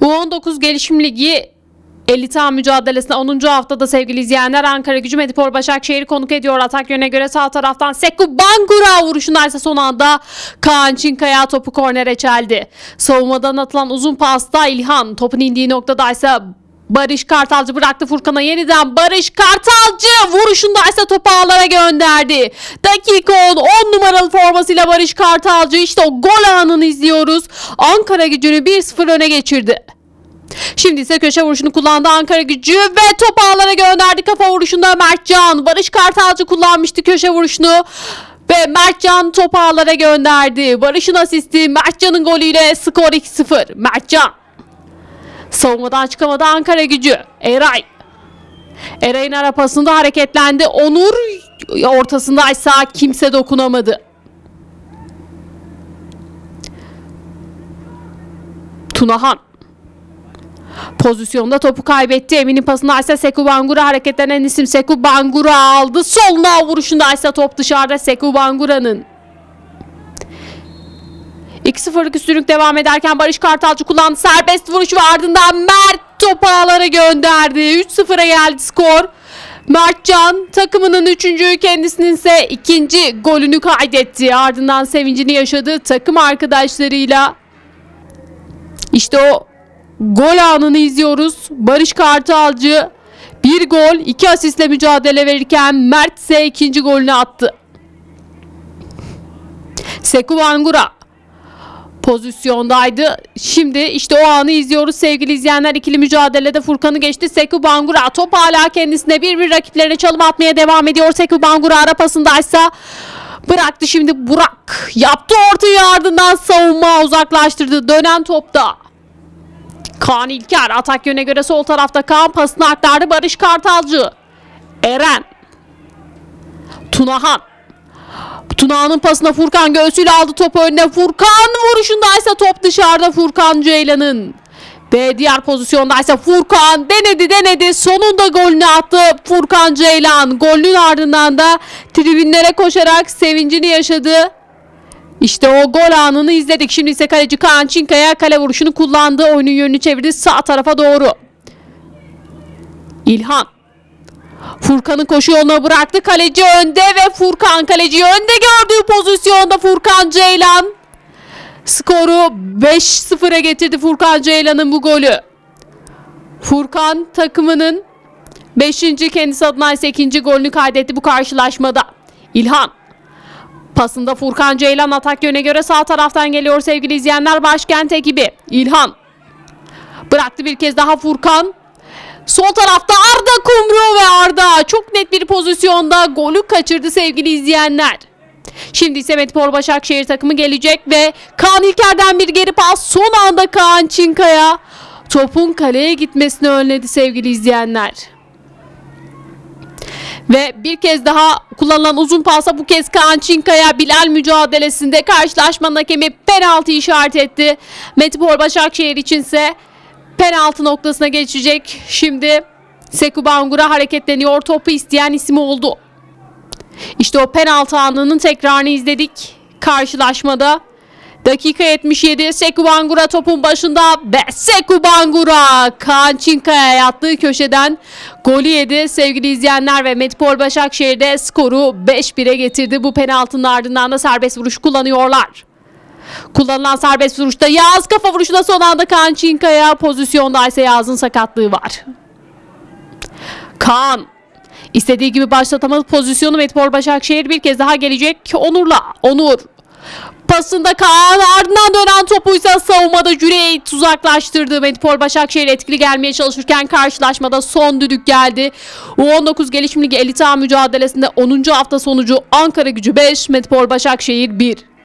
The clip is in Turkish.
U19 Gelişim Ligi 50 tam mücadelesinde 10. haftada sevgili izleyenler Ankara Gücü Medipol Başakşehir'i konuk ediyor. Atak yönüne göre sağ taraftan Seku Bangura vuruşunda ise son anda Kaan Çinkaya topu kornere çeldi. Savunmadan atılan uzun pasta İlhan topun indiği noktada ise Barış Kartalcı bıraktı Furkan'a yeniden Barış Kartalcı vuruşunda ise topu ağlara gönderdi. Dakika 10 10 numaralı formasıyla Barış Kartalcı işte o gol anını izliyoruz. Ankara gücünü 1-0 öne geçirdi. Şimdi ise köşe vuruşunu kullandı Ankara gücü ve top ağlara gönderdi kafa vuruşunda Mertcan. Barış Kartalcı kullanmıştı köşe vuruşunu. Ve Mertcan top ağlara gönderdi. Barış'ın asisti Mertcan'ın golüyle skor 2-0. Mertcan. Savunmadan çıkamadı Ankara gücü. Eray. Eray'ın arapasında hareketlendi. Onur ortasındaysa kimse dokunamadı. Tunahan. Pozisyonda topu kaybetti. Emin'in pasında ise Seku Bangura hareketlenen isim Seku Bangura aldı. Soluna vuruşunda ise top dışarıda Seku Bangura'nın. 2-0'lık üstünlük devam ederken Barış Kartalcı kullandı. Serbest vuruş ve ardından Mert topu ağlara gönderdi. 3-0'a geldi skor. Mertcan takımının üçüncü kendisinin ise ikinci golünü kaydetti. Ardından sevincini yaşadı takım arkadaşlarıyla. İşte o gol anını izliyoruz. Barış Kartalcı bir gol iki asistle mücadele verirken Mert ise ikinci golünü attı. Seku Bangura pozisyondaydı. Şimdi işte o anı izliyoruz sevgili izleyenler. ikili mücadelede Furkan'ı geçti. Seku Bangura top hala kendisine bir bir rakiplerine çalım atmaya devam ediyor. Seku Bangura ara pasındaysa bıraktı şimdi Burak. Yaptı ortayı ardından savunma uzaklaştırdı. Dönen topta. Kaan İlker atak yöne göre sol tarafta Kaan pasını aktardı Barış Kartalcı. Eren. Tunahan. Tunahan'ın pasına Furkan göğsüyle aldı topu önüne. Furkan vuruşundaysa top dışarıda Furkan Ceylan'ın. Ve diğer pozisyondaysa Furkan denedi denedi sonunda golünü attı Furkan Ceylan. Golün ardından da tribünlere koşarak sevincini yaşadı. İşte o gol anını izledik. Şimdi ise kaleci Kaan Çinkaya kale vuruşunu kullandı. Oyunun yönünü çevirdi sağ tarafa doğru. İlhan. Furkan'ı koşu yoluna bıraktı. Kaleci önde ve Furkan kaleci önde gördüğü pozisyonda Furkan Ceylan. Skoru 5-0'a getirdi Furkan Ceylan'ın bu golü. Furkan takımının 5. kendisi adına ise 2. golünü kaydetti bu karşılaşmada. İlhan. Pasında Furkan Ceylan atak yöne göre sağ taraftan geliyor sevgili izleyenler başkent ekibi. İlhan. Bıraktı bir kez daha Furkan. Sol tarafta Arda Kumru ve Arda çok net bir pozisyonda golü kaçırdı sevgili izleyenler. Şimdi ise Metpor Başakşehir takımı gelecek ve Kaan İlker'den bir geri pas son anda Kaan Çinkaya topun kaleye gitmesini önledi sevgili izleyenler. Ve bir kez daha kullanılan uzun pasa bu kez Kaan Çinkaya Bilal mücadelesinde karşılaşmanın hakemi penaltı işaret etti. Metipor Başakşehir içinse penaltı noktasına geçecek. Şimdi Seku Bangura hareketleniyor. Topu isteyen isim oldu. İşte o penaltı anının tekrarını izledik karşılaşmada. Dakika 77 Seku Bangura topun başında ve Seku Bangura Kaan Çinkaya yattığı köşeden golü yedi. Sevgili izleyenler ve Metpol Başakşehir'de skoru 5-1'e getirdi. Bu penaltının ardından da serbest vuruş kullanıyorlar. Kullanılan serbest vuruşta Yağız kafa vuruşuna son anda Kaan Çinkaya pozisyonda ise Yağız'ın sakatlığı var. Kaan istediği gibi başlatamadı pozisyonu Metpol Başakşehir bir kez daha gelecek Onur'la. Onur pasında Kaan ardından dönen topuysa savunmada Cüneyt uzaklaştırdı. Metpol Başakşehir etkili gelmeye çalışırken karşılaşmada son düdük geldi. U19 Gelişim Ligi 50 mücadelesinde 10. hafta sonucu Ankara gücü 5, Metpol Başakşehir 1.